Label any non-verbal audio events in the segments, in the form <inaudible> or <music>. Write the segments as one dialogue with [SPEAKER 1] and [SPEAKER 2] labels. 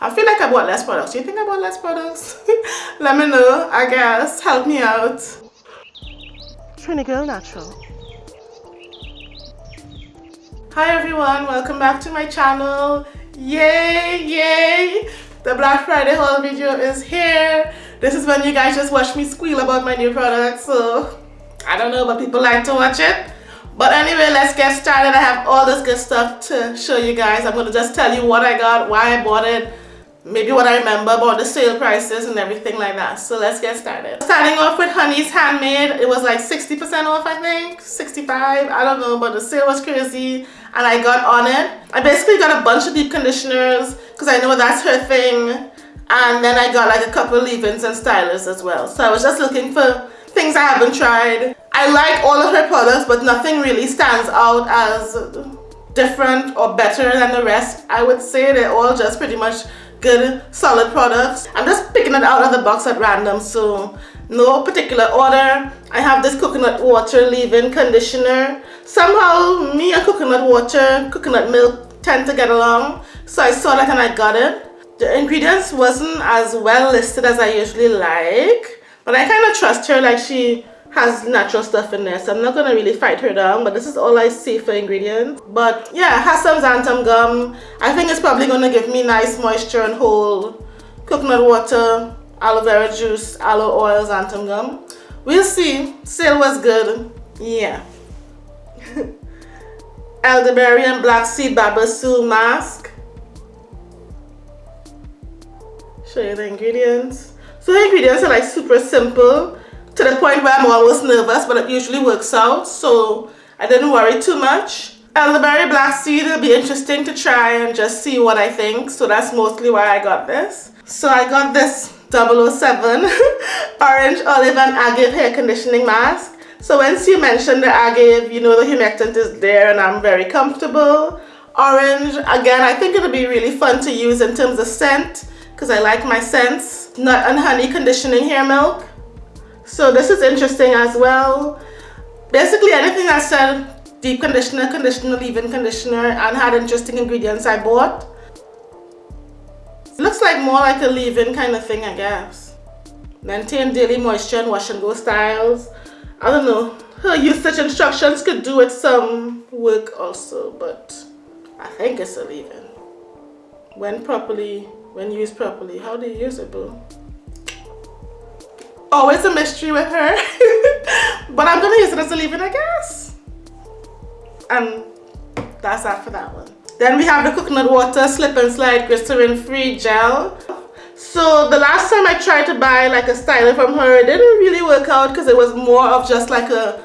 [SPEAKER 1] I feel like I bought less products. Do you think I bought less products? <laughs> Let me know, I guess. Help me out. Trini Girl Natural. Hi everyone, welcome back to my channel. Yay, yay! The Black Friday haul video is here. This is when you guys just watch me squeal about my new products. So, I don't know, but people like to watch it. But anyway, let's get started. I have all this good stuff to show you guys. I'm going to just tell you what I got, why I bought it, maybe what I remember about the sale prices and everything like that. So let's get started. Starting off with Honey's Handmade. It was like 60% off, I think. 65 I don't know, but the sale was crazy and I got on it. I basically got a bunch of deep conditioners because I know that's her thing. And then I got like a couple leave-ins and stylers as well. So I was just looking for things I haven't tried. I like all of her products, but nothing really stands out as different or better than the rest. I would say they're all just pretty much good solid products. I'm just picking it out of the box at random so no particular order. I have this coconut water leave-in conditioner. Somehow me and coconut water coconut milk tend to get along so i saw that and i got it. The ingredients wasn't as well listed as i usually like but i kind of trust her like she has natural stuff in there so I'm not gonna really fight her down but this is all I see for ingredients. But yeah has some xanthan gum. I think it's probably gonna give me nice moisture and hold coconut water aloe vera juice aloe oil xanthan gum. We'll see. Sale was good. Yeah. <laughs> Elderberry and black seed babassu mask. Show you the ingredients. So the ingredients are like super simple to the point where I'm always nervous, but it usually works out, so I didn't worry too much. Elderberry black seed will be interesting to try and just see what I think, so that's mostly why I got this. So I got this 007 <laughs> Orange Olive and Agave Hair Conditioning Mask. So once you mention the agave, you know the humectant is there and I'm very comfortable. Orange, again, I think it'll be really fun to use in terms of scent because I like my scents. Nut and honey conditioning hair milk. So this is interesting as well. Basically anything that said deep conditioner, conditioner, leave-in conditioner and had interesting ingredients I bought. It looks like more like a leave-in kind of thing I guess. Maintain daily moisture and wash and go styles. I don't know. Her usage instructions could do with some work also but I think it's a leave-in. When properly, when used properly. How do you use it boo? Oh, always a mystery with her. <laughs> But I'm gonna use it as a leave-in I guess. And that's that for that one. Then we have the coconut water slip and slide glycerin free gel. So the last time I tried to buy like a styler from her it didn't really work out because it was more of just like a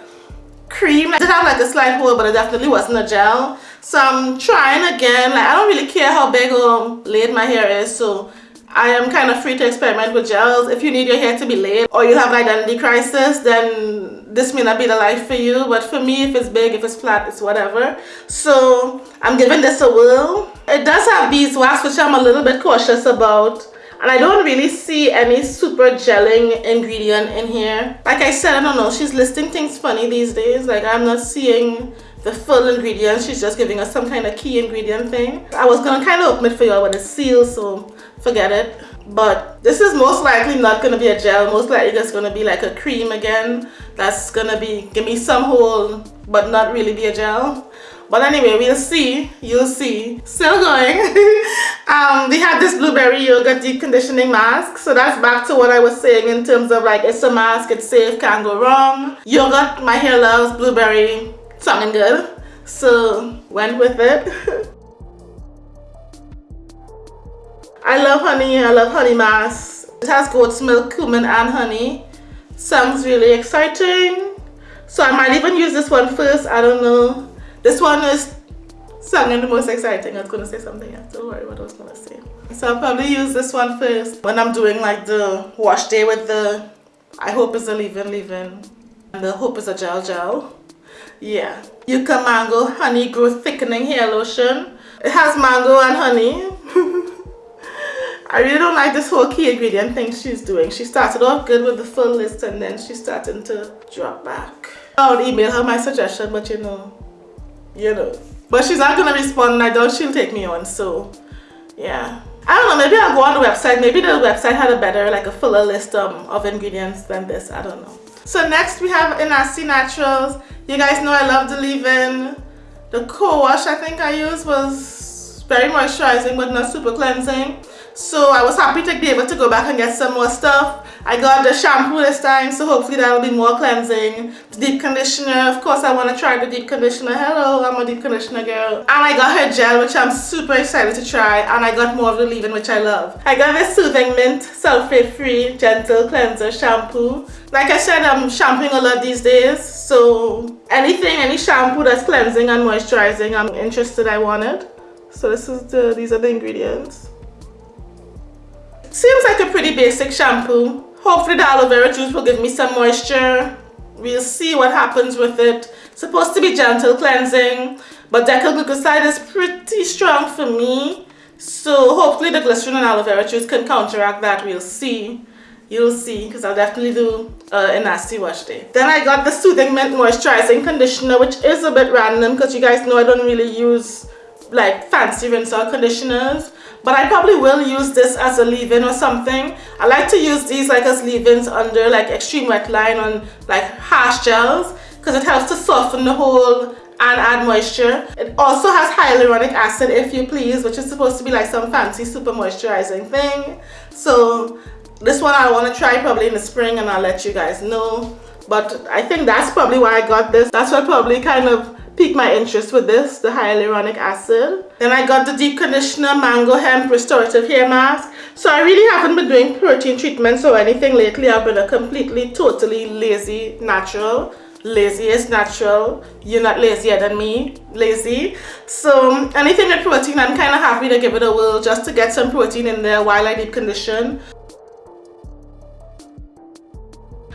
[SPEAKER 1] cream. I did have like a slide hole but it definitely wasn't a gel. So I'm trying again. Like I don't really care how big or laid my hair is so I am kind of free to experiment with gels. If you need your hair to be laid or you have an identity crisis, then this may not be the life for you. But for me, if it's big, if it's flat, it's whatever. So I'm giving this a whirl. It does have beeswax, which I'm a little bit cautious about. And I don't really see any super gelling ingredient in here. Like I said, I don't know, she's listing things funny these days. Like I'm not seeing the full ingredients. She's just giving us some kind of key ingredient thing. I was gonna kind of open it for y'all when it's sealed, so forget it. But this is most likely not to be a gel. Most likely just to be like a cream again. That's to be give me some hold but not really be a gel. But anyway we'll see. You'll see. Still going. <laughs> Um we have this blueberry yogurt deep conditioning mask. So that's back to what i was saying in terms of like it's a mask it's safe can't go wrong. Yogurt my hair loves blueberry something good. So went with it <laughs> I love honey. I love honey mask. It has goat's milk, cumin and honey. Sounds really exciting. So I might even use this one first. I don't know. This one is sounding the most exciting. I was going to say something else. Don't worry what I was going to say. So I'll probably use this one first when I'm doing like the wash day with the, I hope it's a leave-in leave-in. And the hope is a gel gel. Yeah. Yucca Mango Honey Growth Thickening Hair Lotion. It has mango and honey. <laughs> I really don't like this whole key ingredient thing she's doing. She started off good with the full list and then she's starting to drop back. I would email her my suggestion, but you know, you know. But she's not gonna respond and I doubt she'll take me on, so yeah. I don't know, maybe I'll go on the website. Maybe the website had a better, like a fuller list um, of ingredients than this. I don't know. So next we have Enasty Naturals. You guys know I love the leave-in. The co-wash I think I used was very moisturizing but not super cleansing. So I was happy to be able to go back and get some more stuff. I got the shampoo this time, so hopefully that'll be more cleansing. Deep conditioner, of course I want to try the deep conditioner. Hello, I'm a deep conditioner girl. And I got her gel, which I'm super excited to try. And I got more of the leave-in, which I love. I got this Soothing Mint Sulfate-Free Gentle Cleanser Shampoo. Like I said, I'm shampooing a lot these days. So anything, any shampoo that's cleansing and moisturizing, I'm interested, I want it. So this is the, these are the ingredients. Seems like a pretty basic shampoo. Hopefully the aloe vera juice will give me some moisture. We'll see what happens with it. supposed to be gentle cleansing, but decyl glucoside is pretty strong for me. So hopefully the glycerin and aloe vera juice can counteract that. We'll see. You'll see, because I'll definitely do uh, a nasty wash day. Then I got the Soothing Mint Moisturizing Conditioner, which is a bit random, because you guys know I don't really use like fancy rinse out conditioners but I probably will use this as a leave-in or something. I like to use these like as leave-ins under like extreme wet line on like harsh gels because it helps to soften the whole and add moisture. It also has hyaluronic acid if you please which is supposed to be like some fancy super moisturizing thing. So this one I want to try probably in the spring and I'll let you guys know. But I think that's probably why I got this. That's what probably kind of piqued my interest with this, the hyaluronic acid. Then I got the Deep Conditioner Mango Hemp Restorative Hair Mask. So I really haven't been doing protein treatments or anything lately. I've been a completely, totally lazy natural. Lazy is natural. You're not lazier than me. Lazy. So um, anything with protein, I'm kind of happy to give it a whirl just to get some protein in there while I deep condition.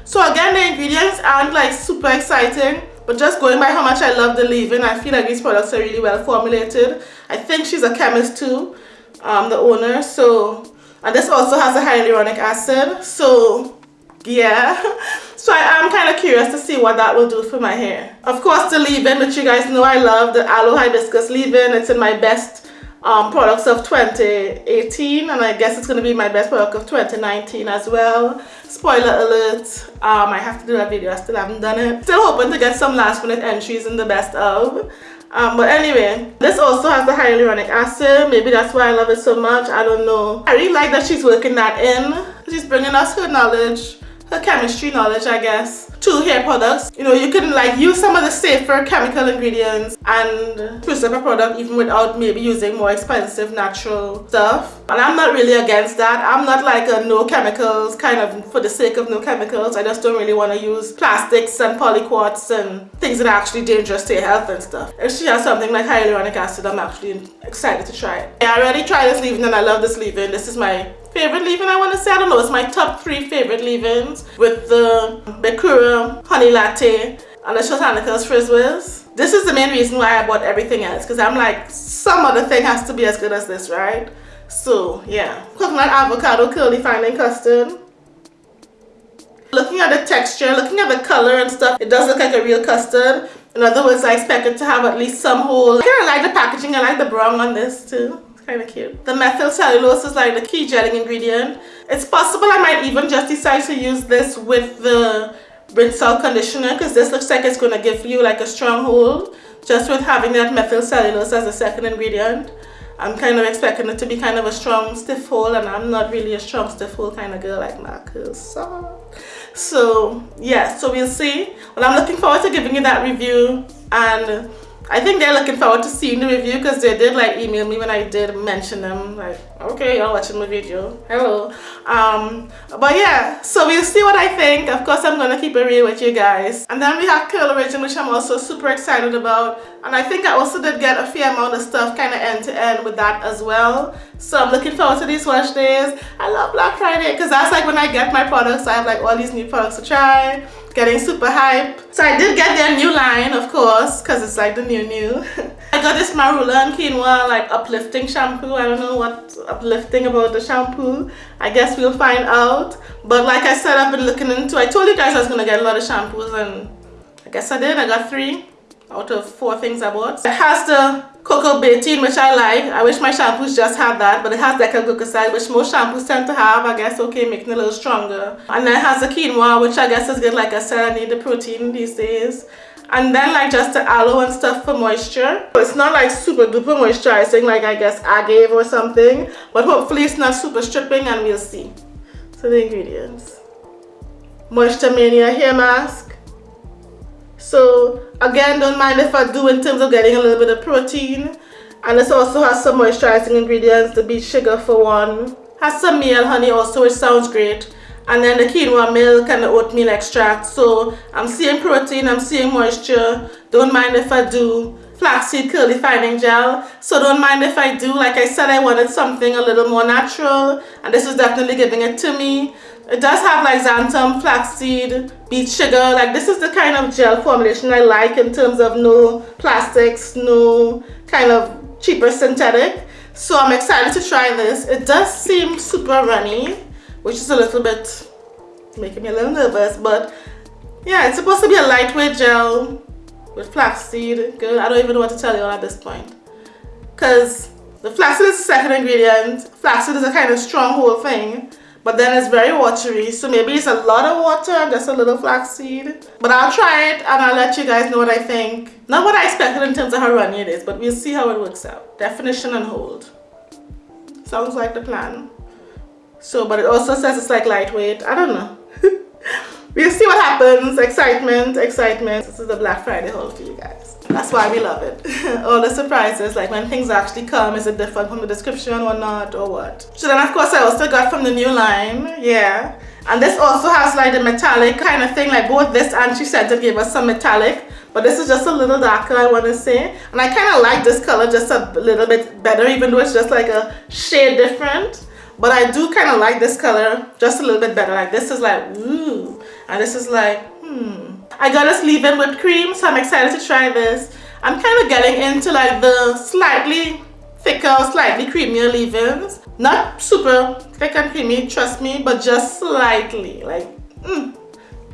[SPEAKER 1] So again, the ingredients aren't like super exciting. But just going by how much I love the leave-in, I feel like these products are really well formulated. I think she's a chemist too, um, the owner. So, and this also has a hyaluronic acid. So, yeah. <laughs> So I am kind of curious to see what that will do for my hair. Of course, the leave-in, which you guys know I love, the Aloe Hibiscus leave-in. It's in my best um, products of 2018 and I guess it's going to be my best product of 2019 as well. Spoiler alert, um, I have to do that video, I still haven't done it. Still hoping to get some last minute entries in the best of. Um, but anyway, this also has the hyaluronic acid. Maybe that's why I love it so much. I don't know. I really like that she's working that in. She's bringing us her knowledge her chemistry knowledge I guess. To hair products. You know you can like use some of the safer chemical ingredients and preserve a product even without maybe using more expensive natural stuff. And I'm not really against that. I'm not like a no chemicals kind of for the sake of no chemicals. I just don't really want to use plastics and polyquats and things that are actually dangerous to your health and stuff. If she has something like hyaluronic acid I'm actually excited to try it. I already tried this leave-in and I love this leave-in. This is my favorite leave-in I want to say. I don't know. It's my top three favorite leave-ins with the Bekura Honey Latte and the Botanicals Frizz Whiz. This is the main reason why I bought everything else because I'm like, some other thing has to be as good as this, right? So, yeah. Coconut Avocado Curly Finding Custard. Looking at the texture, looking at the color and stuff, it does look like a real custard. In other words, I expect it to have at least some hole. I kind of like the packaging. I like the brown on this too kind of cute. The methyl cellulose is like the key gelling ingredient. It's possible I might even just decide to use this with the rinse out conditioner because this looks like it's going to give you like a strong hold just with having that methyl cellulose as a second ingredient. I'm kind of expecting it to be kind of a strong stiff hold and I'm not really a strong stiff hold kind of girl like Marcus. So, uh, so yeah, so we'll see. Well, I'm looking forward to giving you that review and I think they're looking forward to seeing the review because they did like email me when I did mention them like okay y'all watching my video hello. Um but yeah so we'll see what I think. Of course I'm gonna keep it real with you guys. And then we have Curl Origin which I'm also super excited about. And I think I also did get a fair amount of stuff kind of end to end with that as well so I'm looking forward to these wash days I love Black Friday because that's like when I get my products I have like all these new products to try getting super hype. So I did get their new line, of course, because it's like the new new. <laughs> I got this Marula and Quinoa like uplifting shampoo. I don't know what's uplifting about the shampoo. I guess we'll find out. But like I said, I've been looking into, I told you guys I was going to get a lot of shampoos and I guess I did. I got three out of four things I bought. It has the cocoa betaine which I like. I wish my shampoos just had that but it has decyl glucoside which most shampoos tend to have. I guess okay making it a little stronger. And then it has the quinoa which I guess is good like I said I need the protein these days. And then like just the aloe and stuff for moisture. It's not like super duper moisturizing like I guess agave or something. But hopefully it's not super stripping and we'll see. So the ingredients. Moisture Mania hair mask. So again don't mind if I do in terms of getting a little bit of protein. And this also has some moisturizing ingredients, the beet sugar for one. Has some male honey also which sounds great. And then the quinoa milk and the oatmeal extract. So I'm seeing protein I'm seeing moisture. Don't mind if I do flaxseed curly fining gel. So don't mind if I do like I said I wanted something a little more natural. And this is definitely giving it to me it does have like xanthan flaxseed beet sugar. Like this is the kind of gel formulation I like in terms of no plastics no kind of cheaper synthetic. So I'm excited to try this. It does seem super runny which is a little bit making me a little nervous but yeah it's supposed to be a lightweight gel with flaxseed. Good. I don't even know what to tell you all at this point. Because the flaxseed is the second ingredient. Flaxseed is a kind of strong whole thing but then it's very watery so maybe it's a lot of water and just a little flaxseed. But I'll try it and I'll let you guys know what I think. Not what I expected in terms of how runny it is but we'll see how it works out. Definition and hold. Sounds like the plan. So but it also says it's like lightweight. I don't know. <laughs> We'll see what happens. Excitement excitement. This is the black friday haul for you guys that's why we love it. <laughs> All the surprises like when things actually come is it different from the description or not or what? So then of course i also got from the new line yeah. And this also has like the metallic kind of thing like both this and she said to give us some metallic but this is just a little darker I want to say. And I kind of like this color just a little bit better even though it's just like a shade different. But I do kind of like this color just a little bit better. Like this is like ooh. And this is like hmm I got a leave-in whipped cream so I'm excited to try this I'm kind of getting into like the slightly thicker slightly creamier leave-ins not super thick and creamy trust me but just slightly like mm,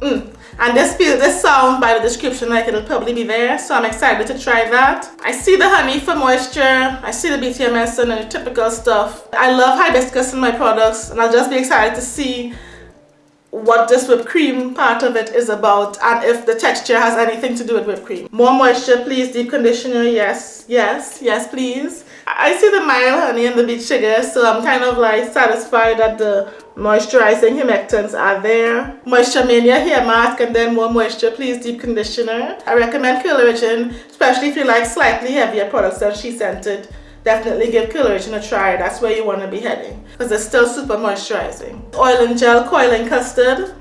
[SPEAKER 1] mm. And this feels, this sound by the description like it'll probably be there. So I'm excited to try that. I see the honey for moisture. I see the BTMS and the typical stuff. I love hibiscus in my products and I'll just be excited to see what this whipped cream part of it is about and if the texture has anything to do with whipped cream. More moisture please, deep conditioner, yes, yes, yes please. I see the mild honey and the beet sugar so I'm kind of like satisfied that the moisturizing humectants are there. Moisture Mania hair mask and then more moisture please deep conditioner. I recommend Curl Origin especially if you like slightly heavier products than SheScentIt. Definitely give Origin a try. That's where you want to be heading because it's still super moisturizing. Oil and gel coiling custard.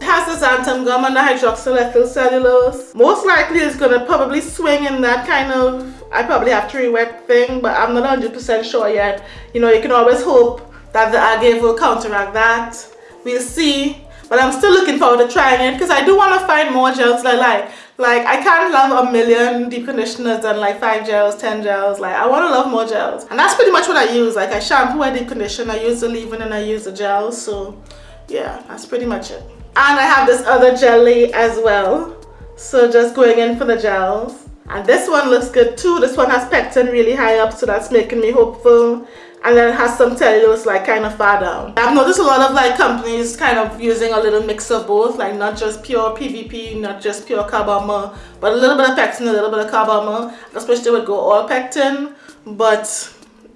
[SPEAKER 1] It has the xanthan gum and the cellulose. Most likely it's going to probably swing in that kind of I probably have to re-wet thing but I'm not 100% sure yet. You know you can always hope that the agave will counteract that. We'll see. But I'm still looking forward to trying it because I do want to find more gels that I like. Like, I can't love a million deep conditioners and like 5 gels, 10 gels. Like, I want to love more gels. And that's pretty much what I use. Like, I shampoo, I deep condition, I use the leave-in and I use the gels. So, yeah, that's pretty much it. And I have this other jelly as well. So, just going in for the gels. And this one looks good too. This one has pectin really high up, so that's making me hopeful and then it has some cellulose like kind of far down. I've noticed a lot of like companies kind of using a little mix of both like not just pure PVP, not just pure carbomer, but a little bit of pectin, a little bit of carbomer. I wish they would go all pectin, but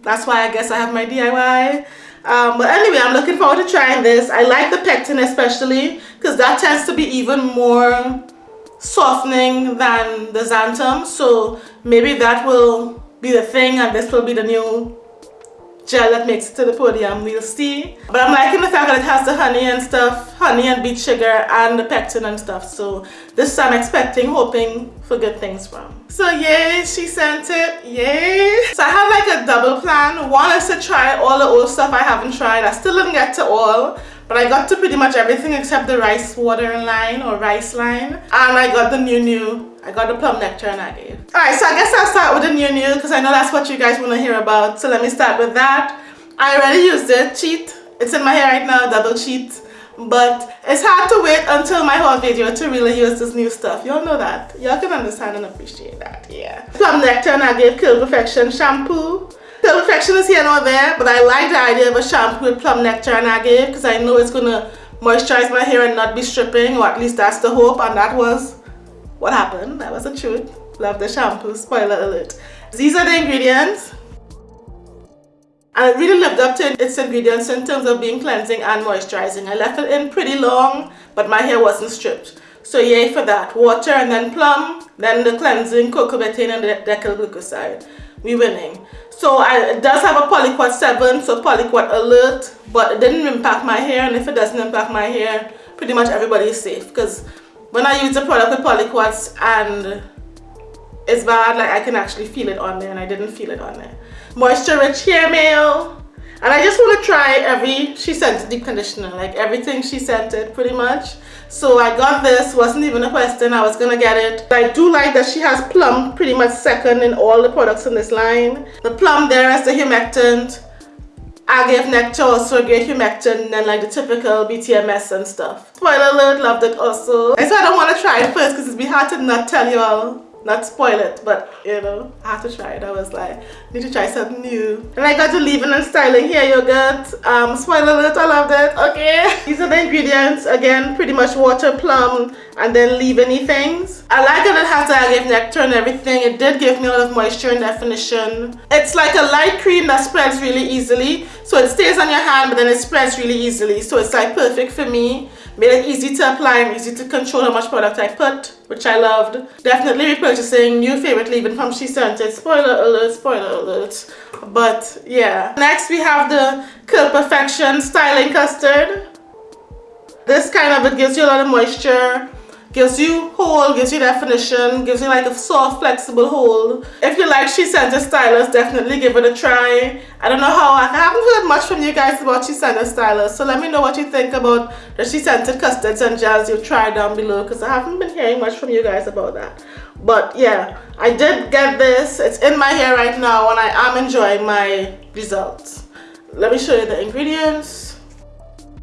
[SPEAKER 1] that's why I guess I have my DIY. Um, but anyway, I'm looking forward to trying this. I like the pectin especially because that tends to be even more softening than the xanthan. So maybe that will be the thing and this will be the new gel that makes it to the podium we'll see. But i'm liking the fact that it has the honey and stuff honey and beet sugar and the pectin and stuff. So this i'm expecting hoping for good things from. So yay she sent it yay. So i have like a double plan. One is to try all the old stuff i haven't tried. I still didn't get to all but I got to pretty much everything except the rice water line or rice line. And I got the new new. I got the plum nectar and agave. Alright, so I guess I'll start with the new new because I know that's what you guys want to hear about. So let me start with that. I already used it, cheat. It's in my hair right now, double cheat. but it's hard to wait until my haul video to really use this new stuff y'all know that y'all can understand and appreciate that yeah plum nectar and agave curl perfection shampoo curl perfection is here over there but i like the idea of a shampoo with plum nectar and agave because i know it's gonna moisturize my hair and not be stripping or at least that's the hope and that was what happened that was the truth love the shampoo spoiler alert these are the ingredients and it really lived up to its ingredients in terms of being cleansing and moisturizing. I left it in pretty long, but my hair wasn't stripped. So yay for that. Water and then plum, then the cleansing cocoa betaine and the decyl glucoside. We winning. So I, it does have a polyquat 7, so polyquat alert, but it didn't impact my hair, and if it doesn't impact my hair, pretty much everybody is safe. Because when I use a product with polyquats and it's bad, like I can actually feel it on there, and I didn't feel it on there moisture rich hair mail and I just want to try every she sent deep conditioner like everything she sent it pretty much so I got this wasn't even a question I was gonna get it. I do like that she has plum pretty much second in all the products in this line. The plum there is the humectant agave nectar also great humectant and then like the typical BTMS and stuff. Spoiler alert loved it also. I said I don't want to try it first because it'd be hard to not tell you all not spoil it but you know I have to try it. I was like need to try something new. And I got to leave-in and styling. Hair yogurt. Um spoiler alert I loved it. Okay. These are the ingredients. Again pretty much water plum and then leave-in things. I like it. Has the agave nectar and everything. It did give me a lot of moisture and definition. It's like a light cream that spreads really easily. So it stays on your hand but then it spreads really easily. So it's like perfect for me made it easy to apply and easy to control how much product I put which I loved. Definitely repurchasing new favorite leave-in from SheScentIt. Spoiler alert spoiler alert. But yeah. Next we have the Curl Perfection styling custard. This kind of it gives you a lot of moisture gives you hold, gives you definition, gives you like a soft, flexible hold. If you like SheScentIt Stylus, definitely give it a try. I don't know how, I haven't heard much from you guys about SheScentIt Stylist, so let me know what you think about the SheScentIt custards and gels you've tried down below, because I haven't been hearing much from you guys about that. But yeah, I did get this. It's in my hair right now, and I am enjoying my results. Let me show you the ingredients.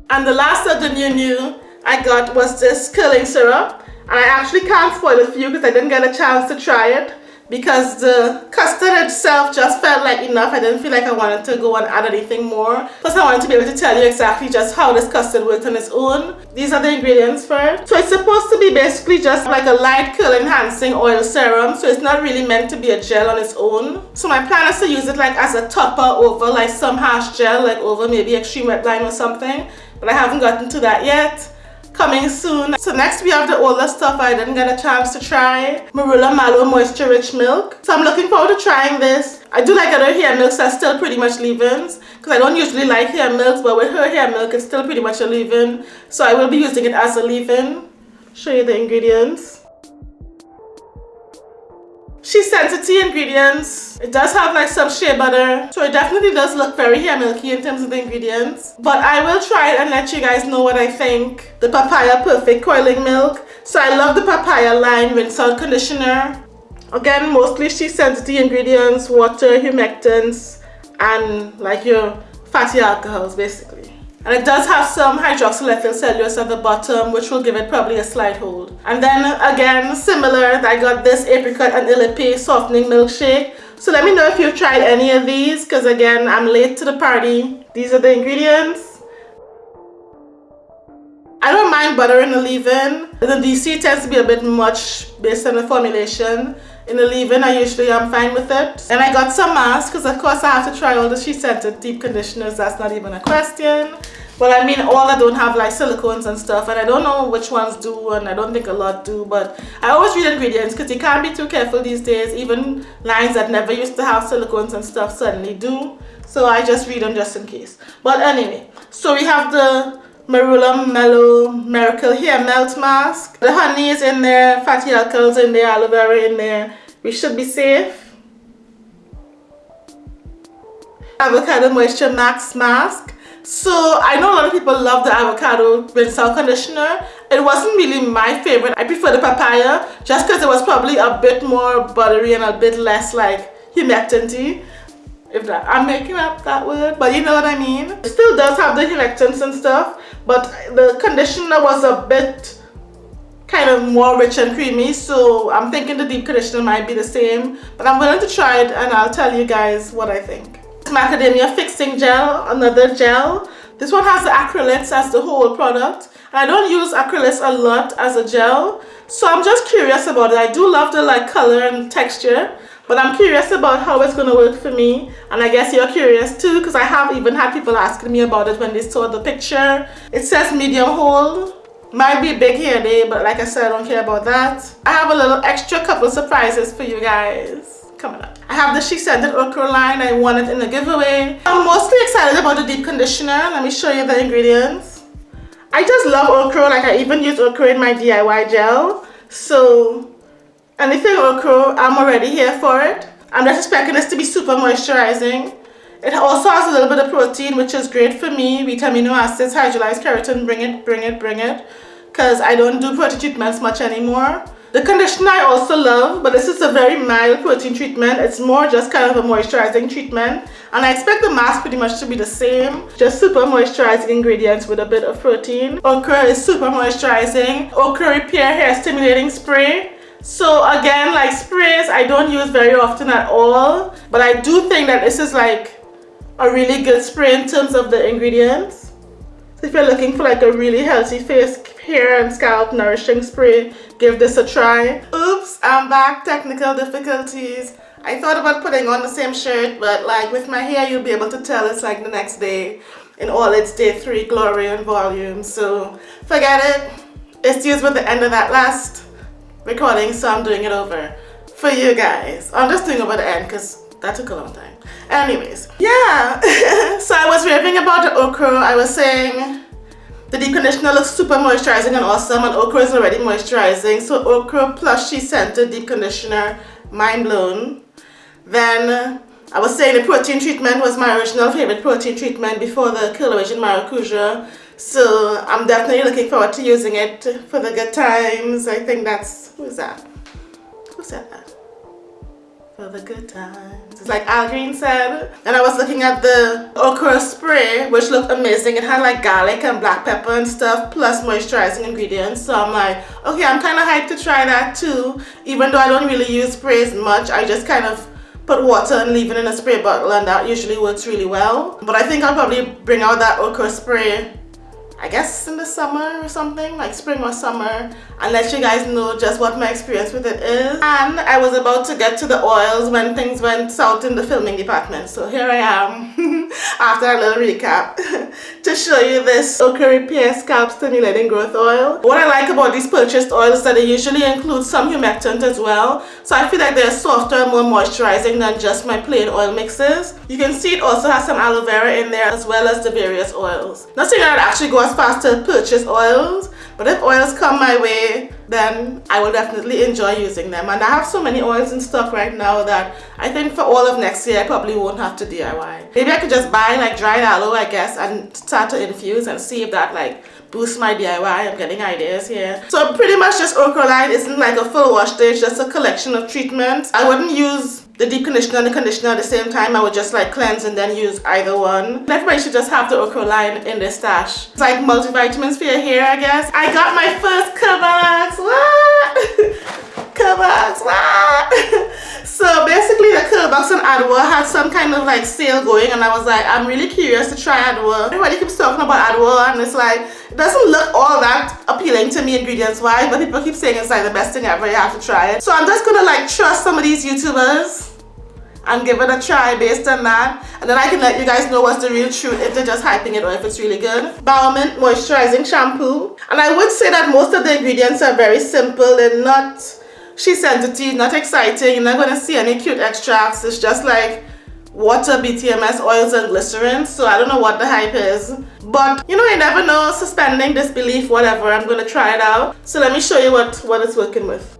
[SPEAKER 1] And the last of the new new I got was this curling syrup. I actually can't spoil it for you because I didn't get a chance to try it because the custard itself just felt like enough. I didn't feel like I wanted to go and add anything more. Plus I wanted to be able to tell you exactly just how this custard works on its own. These are the ingredients for it. So it's supposed to be basically just like a light curl enhancing oil serum. So it's not really meant to be a gel on its own. So my plan is to use it like as a topper over like some harsh gel like over maybe extreme wet line or something. But I haven't gotten to that yet coming soon. So next we have the older stuff I didn't get a chance to try. Marula Mallow Moisture Rich Milk. So I'm looking forward to trying this. I do like other hair milks that still pretty much leave-ins because I don't usually like hair milks but with her hair milk it's still pretty much a leave-in. So I will be using it as a leave-in. Show you the ingredients. SheScentIt ingredients. It does have like some shea butter. So it definitely does look very hair milky in terms of the ingredients. But I will try it and let you guys know what I think. The Papaya Perfect Coiling Milk. So I love the Papaya line rinse out conditioner. Again, mostly SheScentIt ingredients, water, humectants, and like your fatty alcohols basically. And it does have some hydroxyethyl cellulose at the bottom, which will give it probably a slight hold. And then again, similar, I got this apricot and ilipe softening milkshake. So let me know if you've tried any of these, because again, I'm late to the party. These are the ingredients. I don't mind butter in the leave-in. The DC tends to be a bit much based on the formulation in the leave-in I usually am fine with it. And I got some masks because of course I have to try all the SheScentIt deep conditioners that's not even a question. But I mean all that don't have like silicones and stuff and I don't know which ones do and I don't think a lot do but I always read ingredients because you can't be too careful these days. Even lines that never used to have silicones and stuff suddenly do. So I just read them just in case. But anyway so we have the Marula Mellow Miracle Hair Melt Mask. The honey is in there, fatty alcohols in there, aloe vera in there. We should be safe. Avocado Moisture Max Mask. So I know a lot of people love the avocado rinse out conditioner. It wasn't really my favorite. I prefer the papaya just because it was probably a bit more buttery and a bit less like humectancy if that I'm making up that word but you know what I mean it still does have the humectants and stuff but the conditioner was a bit kind of more rich and creamy so I'm thinking the deep conditioner might be the same but I'm willing to try it and I'll tell you guys what I think. Macadamia fixing gel another gel. This one has the acrylates as the whole product I don't use acrylates a lot as a gel so I'm just curious about it. I do love the like color and texture but I'm curious about how it's going to work for me. And I guess you're curious too because I have even had people asking me about it when they saw the picture. It says medium hold might be big here there but like I said I don't care about that. I have a little extra couple surprises for you guys. Coming up. I have the She said Scented Okra line. I won it in a giveaway. I'm mostly excited about the deep conditioner. Let me show you the ingredients. I just love okra. Like I even use okra in my DIY gel. So anything okra I'm already here for it I'm just expecting this to be super moisturizing it also has a little bit of protein which is great for me vitamin acids hydrolyzed keratin bring it bring it bring it because I don't do protein treatments much anymore the conditioner I also love, but this is a very mild protein treatment. It's more just kind of a moisturizing treatment. And I expect the mask pretty much to be the same. Just super moisturizing ingredients with a bit of protein. Okra is super moisturizing. Okra Repair Hair Stimulating Spray. So again, like sprays, I don't use very often at all. But I do think that this is like a really good spray in terms of the ingredients. So if you're looking for like a really healthy face, hair and scalp nourishing spray, give this a try. Oops, I'm back. Technical difficulties. I thought about putting on the same shirt, but like with my hair, you'll be able to tell it's like the next day in all its day three glory and volume. So forget it. It's used with the end of that last recording so I'm doing it over for you guys. I'm just doing over the end because that took a long time. Anyways yeah. <laughs> So I was raving about the okra. I was saying the deep conditioner looks super moisturizing and awesome and okra is already moisturizing. So okra plus scented deep conditioner mind blown. Then I was saying the protein treatment was my original favorite protein treatment before the Curl Maracuja so I'm definitely looking forward to using it for the good times. I think that's, who's that? Who said that? For the good times. It's like Al Green said. And I was looking at the okra spray, which looked amazing. It had like garlic and black pepper and stuff, plus moisturizing ingredients. So I'm like, okay, I'm kind of hyped to try that too. Even though I don't really use sprays much, I just kind of put water and leave it in a spray bottle and that usually works really well. But I think I'll probably bring out that okra spray I guess in the summer or something, like spring or summer, and let you guys know just what my experience with it is. And I was about to get to the oils when things went south in the filming department. So here I am, <laughs> after a little recap, <laughs> to show you this Okra Repair Scalp Stimulating Growth Oil. What I like about these purchased oils is that they usually include some humectant as well. So I feel like they're softer and more moisturizing than just my plain oil mixes. You can see it also has some aloe vera in there as well as the various oils. Not saying that it actually goes fast to purchase oils but if oils come my way then I will definitely enjoy using them and I have so many oils in stock right now that I think for all of next year I probably won't have to DIY. Maybe I could just buy like dried aloe I guess and start to infuse and see if that like boosts my DIY. I'm getting ideas here. So pretty much just Okra line isn't like a full wash day, it's just a collection of treatments. I wouldn't use the deep conditioner and the conditioner at the same time. I would just like cleanse and then use either one. Everybody should just have the okra line in their stash. It's like multivitamins for your hair, I guess. I got my first Curlbox. What? <laughs> What? <laughs> so basically the Curlbox and Adwoa had some kind of like sale going and I was like, I'm really curious to try Adwoa. Everybody keeps talking about Adwoa and it's like, it doesn't look all that appealing to me ingredients wise, but people keep saying it's like the best thing ever, you have to try it. So I'm just gonna like trust some of these YouTubers and give it a try based on that and then I can let you guys know what's the real truth if they're just hyping it or if it's really good. Baomint Moisturizing Shampoo and I would say that most of the ingredients are very simple they're not she sensitive, not exciting, you're not going to see any cute extracts, it's just like water, BTMS, oils and glycerin so I don't know what the hype is. But you know you never know suspending disbelief whatever I'm gonna try it out. So let me show you what what it's working with.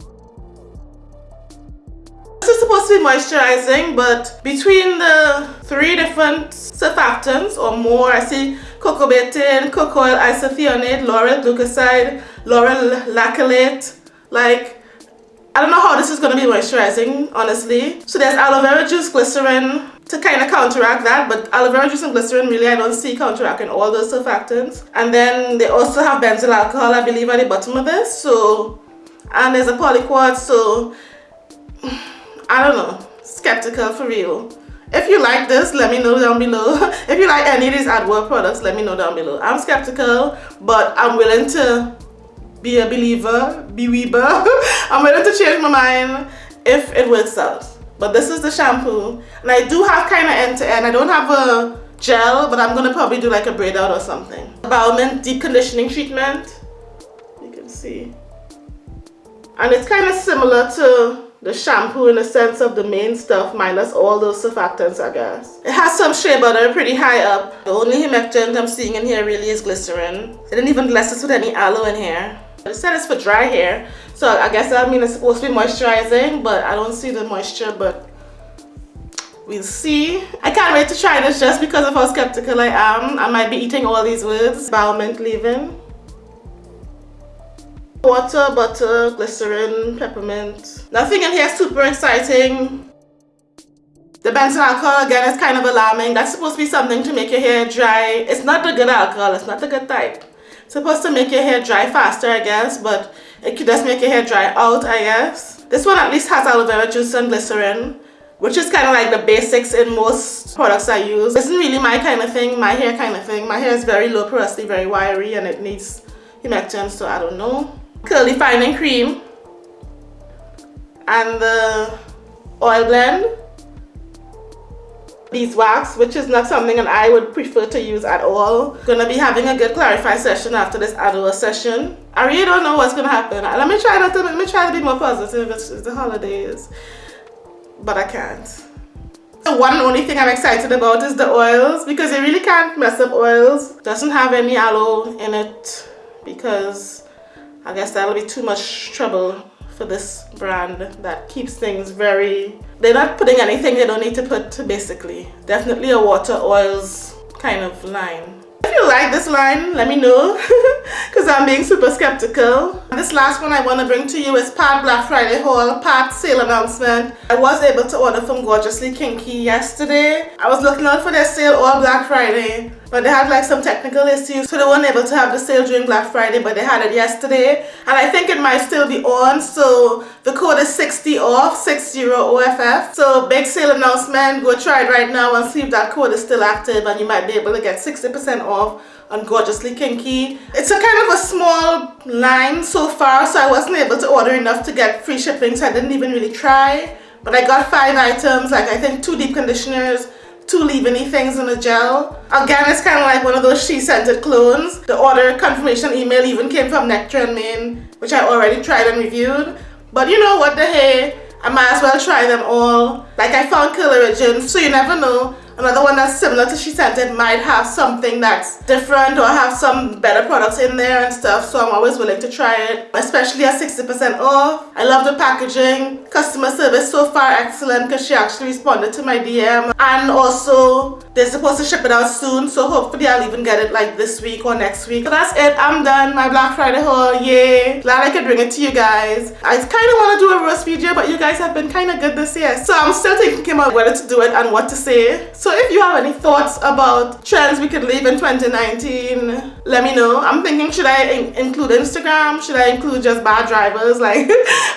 [SPEAKER 1] This is supposed to be moisturizing, but between the three different surfactants or more, I see cocoa betaine, cocoyl isethionate, lauryl glucoside, lauryl lactylate, like I don't know how this is going to be moisturizing, honestly. So there's aloe vera juice, glycerin, to kind of counteract that but aloe vera juice and glycerin really I don't see counteracting all those surfactants and then they also have benzyl alcohol I believe at the bottom of this so and there's a polyquat so <sighs> I don't know. Skeptical for real. If you like this let me know down below. <laughs> If you like any of these Adwoa products let me know down below. I'm skeptical but I'm willing to be a believer be weeber <laughs> I'm willing to change my mind if it works out but this is the shampoo and I do have kind of end to end I don't have a gel but I'm gonna probably do like a braid out or something Baomint deep conditioning treatment you can see and it's kind of similar to the shampoo in the sense of the main stuff minus all those surfactants I guess. It has some shea butter pretty high up. The only humectant I'm seeing in here really is glycerin. They didn't even bless us with any aloe in here. It said it's for dry hair so I guess that means it's supposed to be moisturizing but I don't see the moisture but we'll see. I can't wait to try this just because of how skeptical I am. I might be eating all these words. Baomint leave-in. Water, butter, glycerin, peppermint. Nothing in here super exciting. The benzyl alcohol again is kind of alarming. That's supposed to be something to make your hair dry. It's not the good alcohol, it's not the good type. Supposed to make your hair dry faster I guess, but it could just make your hair dry out I guess. This one at least has aloe vera juice and glycerin which is kind of like the basics in most products I use. This isn't really my kind of thing, my hair kind of thing. My hair is very low porosity, very wiry and it needs humectant so I don't know curly fining cream and the oil blend beeswax which is not something that I would prefer to use at all. Gonna be having a good clarify session after this Adwoa session. I really don't know what's gonna happen. Let me try not to let me try to be more positive it's, it's the holidays but I can't. The one only thing I'm excited about is the oils because you really can't mess up oils. Doesn't have any aloe in it because I guess that'll be too much trouble for this brand that keeps things very they're not putting anything they don't need to put basically definitely a water oils kind of line if you like this line, let me know <laughs> because I'm being super skeptical. This last one I want to bring to you is part Black Friday haul, part sale announcement. I was able to order from Gorgeously Kinky yesterday. I was looking out for their sale all Black Friday but they had like some technical issues. So they weren't able to have the sale during Black Friday but they had it yesterday. And I think it might still be on. So the code is 60 off 60 OFF so big sale announcement. Go try it right now and see if that code is still active and you might be able to get 60% off on Gorgeously Kinky. It's a kind of a small line so far so I wasn't able to order enough to get free shipping so I didn't even really try. But I got five items like I think two deep conditioners two leave-in things in a gel. Again, it's kind of like one of those SheScentIt clones. The order confirmation email even came from Nectar and which I already tried and reviewed. But you know what the hey, I might as well try them all. Like I found Curl Origins, so you never know. Another one that's similar to SheScentIt might have something that's different or have some better products in there and stuff. So I'm always willing to try it, especially at 60% off. I love the packaging. Customer service so far excellent because she actually responded to my DM. And also they're supposed to ship it out soon. So hopefully I'll even get it like this week or next week. So that's it. I'm done. My Black Friday haul. Yay. Glad I could bring it to you guys. I kind of want to do a roast video but you guys have been kind of good this year. So I'm still thinking about whether to do it and what to say. So if you have any thoughts about trends we could leave in 2019, let me know. I'm thinking should I in include Instagram? Should I include just bad drivers? <laughs> Like,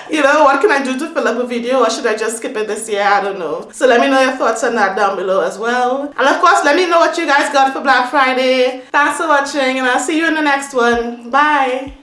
[SPEAKER 1] you know, what can I do to fill up a video or should I just skip it this year? I don't know. So let me know your thoughts on that down below as well. And of course, let me know what you guys got for Black Friday. Thanks for watching and I'll see you in the next one. Bye.